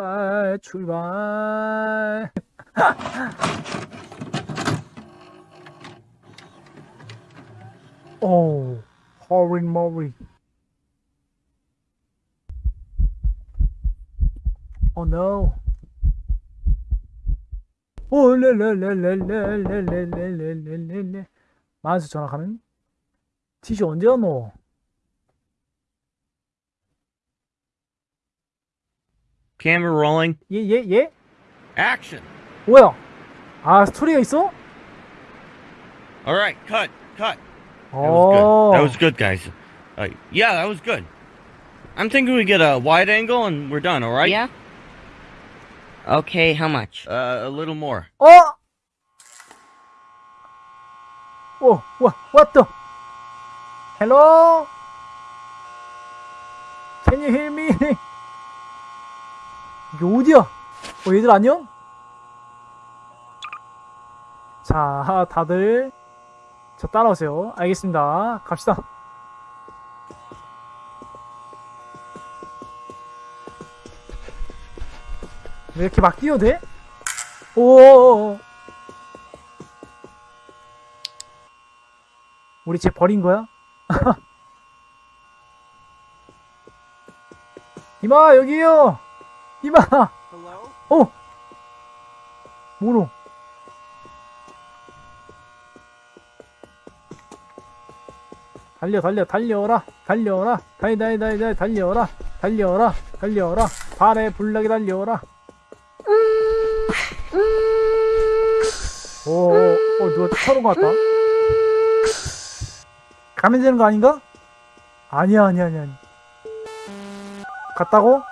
출발 출발 오 허린 머리 오 노. 오 렐렐렐렐렐렐렐렐렐렐렐 만수 전화하는 티슈 언제 왔노? Camera rolling. 예, 예, 예? Action. 뭐야? 아, 스토리가 있어? All right, cut, cut. That was 어. good. That was good, guys. Uh, yeah, that was good. I'm thinking we get a wide angle and we're done. All right? Yeah? Okay, how much? Uh, a little more. 어? 오, 와, what the? Hello? Can you hear me? 이게 어디야? 어, 얘들 안녕? 자, 다들 저 따라오세요. 알겠습니다. 갑시다. 왜 이렇게 막 뛰어도 돼? 오. 우리 쟤 버린 거야? 이마 여기요. 이마. 오. 모노. 달려 달려 달려라 달려라 달달달달 달려라 달려라 달려라 발에 불나게 달려라 오, 오, 어, 누가 쳐놓은 것 같다. 가면 되는 거 아닌가? 아니야, 아니야. 아니야. 갔다고?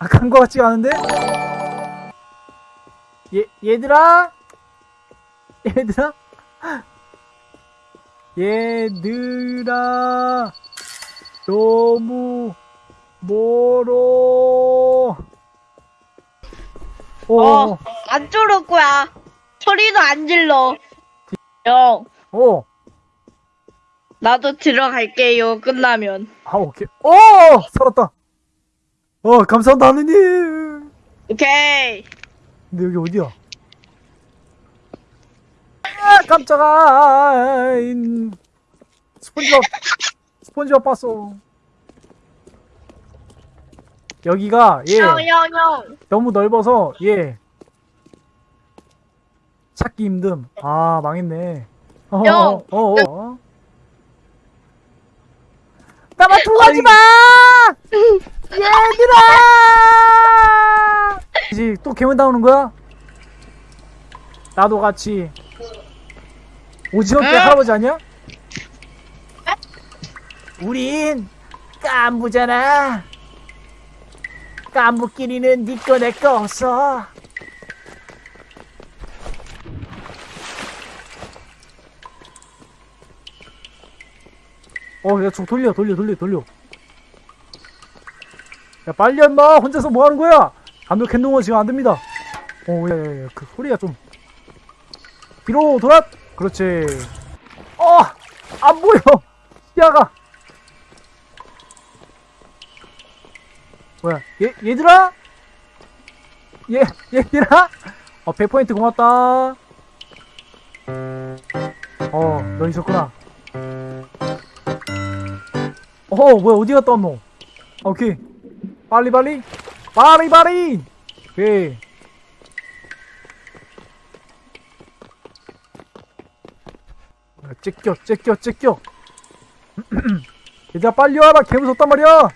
아, 간 거 같지가 않은데? 얘, 얘들아? 얘들아? 얘들아, 너무 멀어. 오, 어. 안 쫄을 거야. 소리도 안 질러. 형, 오, 나도 들어갈게요. 끝나면. 아, 오케이. 오! 살았다. 어, 감사합니다, 하느님. 오케이. 근데 여기 어디야? 아, 깜짝아. 인. 스폰지밥, 스폰지밥 봤어. 여기가, 예. 너무 넓어서, 예. 찾기 힘듦. 아, 망했네. 어, 형. 어, 어, 어. 나만 가지 마! 얘들아! 이제 또 괴물 나오는 거야? 나도 같이. 오징어 때 응? 할아버지 아니야? 우린 깐부잖아. 깐부끼리는 니꺼 내꺼 없어. 어, 야, 저 돌려, 돌려, 돌려, 돌려. 야, 빨리 엄마 혼자서 뭐 하는 거야? 감독 행동은 지금 안 됩니다. 어, 야, 야, 야, 그 소리가 좀. 뒤로 돌아! 그렇지. 어! 안 보여! 시야가! 뭐야, 얘, 얘들아? 얘, 얘들아? 어, 100포인트 고맙다. 어, 너 있었구나. 어 뭐야 어디 갔다 왔노? 아, 오케이. 빨리 빨리. 빨리 빨리! 오케이. 아, 째껴 째껴 째껴 얘들아 빨리 와라. 개 무섭단 말이야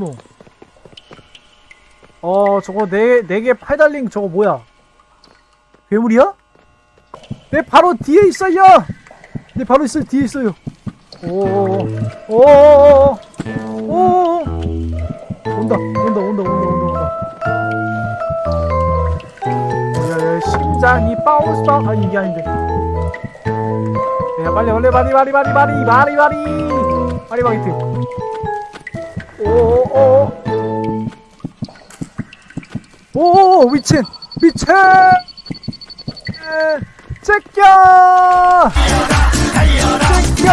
모노. 어, 저거 네, 네개 팔 달린 저거 뭐야? 괴물이야? 내 바로 뒤에 있어요! 내 바로 있어요, 뒤에 있어요. 오, 오, 오, 오, 온다, 온다, 온다, 온다, 온다, 온다. 야, 야, 심장이 bounce bounce. 아, 이게 아닌데. 야, 빨리, 빨리, 빨리, 빨리, 빨리, 빨리, 빨리, 빨리. 빨리 바게트. 오오 오 오 미친 미친. 제껴. 제껴.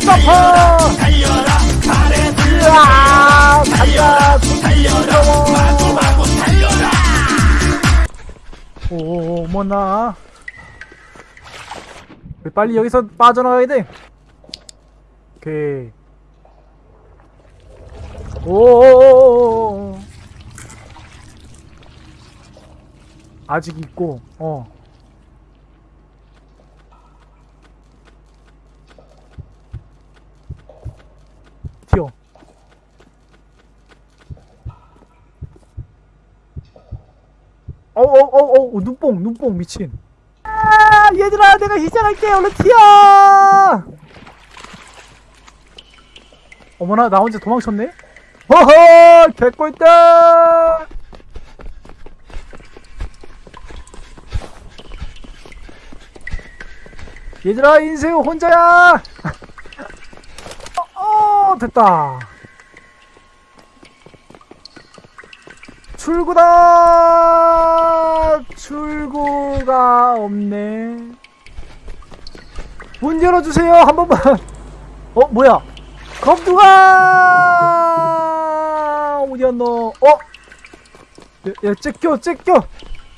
점퍼 으아 간다. 오 뭐나. 빨리 여기서 빠져나가야 돼. 오케이 오. 아직 있고 어. 튀어. 어어어어 눈뽕 눈뽕 미친. 아 얘들아 내가 희생할게. 얼른 튀어! 어머나 나 혼자 도망쳤네 허허 개꿀다 얘들아 인생 혼자야! 어, 어 됐다. 출구다! 출구가 없네. 문 열어주세요 한 번만. 어 뭐야? 검두가 어디였노. 어? 야, 야 째껴 째껴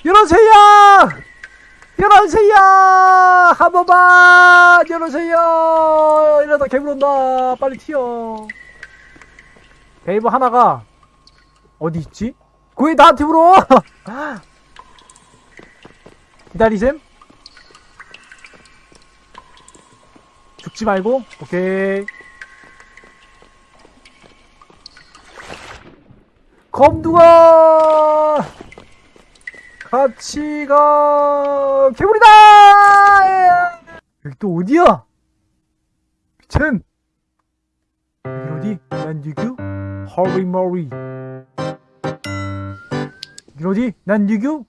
열어주세요! 열어주세요! 한 번만 열어주세요! 이러다 개물 온다. 빨리 튀어. 베이브 하나가 어디 있지? 거기 나한테 물어! 기다리셈? 죽지 말고? 오케이 검두가 같이 가 개구리다! 여기 또 어디야? 미친! 여기 어디? 난 유규 허리 머리 여기 어디? 난 유규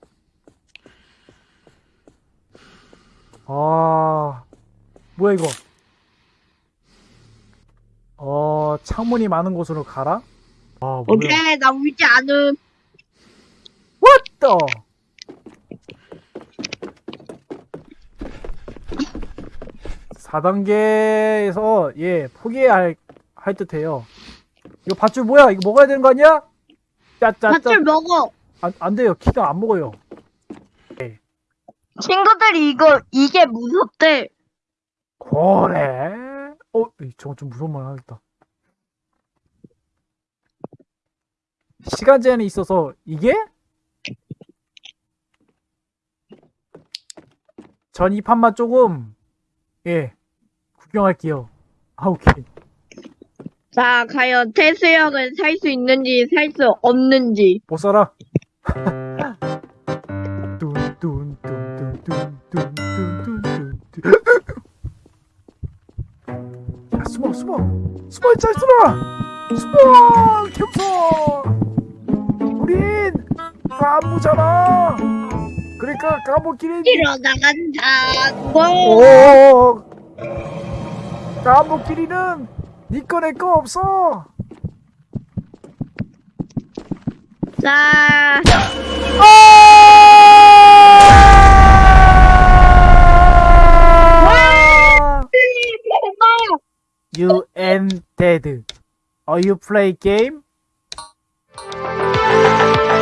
아 뭐야 이거? 어 창문이 많은 곳으로 가라 아 오케이 나 울지 않음. What the? 사단계에서 예 포기해야 할, 할 듯해요. 이거 밧줄 뭐야? 이거 먹어야 되는 거 아니야? 짜짜짜. 밧줄 먹어. 안, 안 돼요. 키가 안 먹어요. 친구들이 이거 이게 무섭대. 그래? 어, 저거 좀 무서운 말 하겠다. 시간 제한이 있어서 이게 전 이 판만 조금 예 구경할게요. 아 오케이. 자 과연 태수형은 살 수 있는지 살 수 없는지. 못 살아. 숨어 숨어. 숨어 짤수라 숨어 겸손. 우린 까무잖아 그러니까 까무끼리 일어나간다. 뭐? 오 까무끼리는 니꺼 내꺼 없어 자, 아! You and dead. Are you play game? Música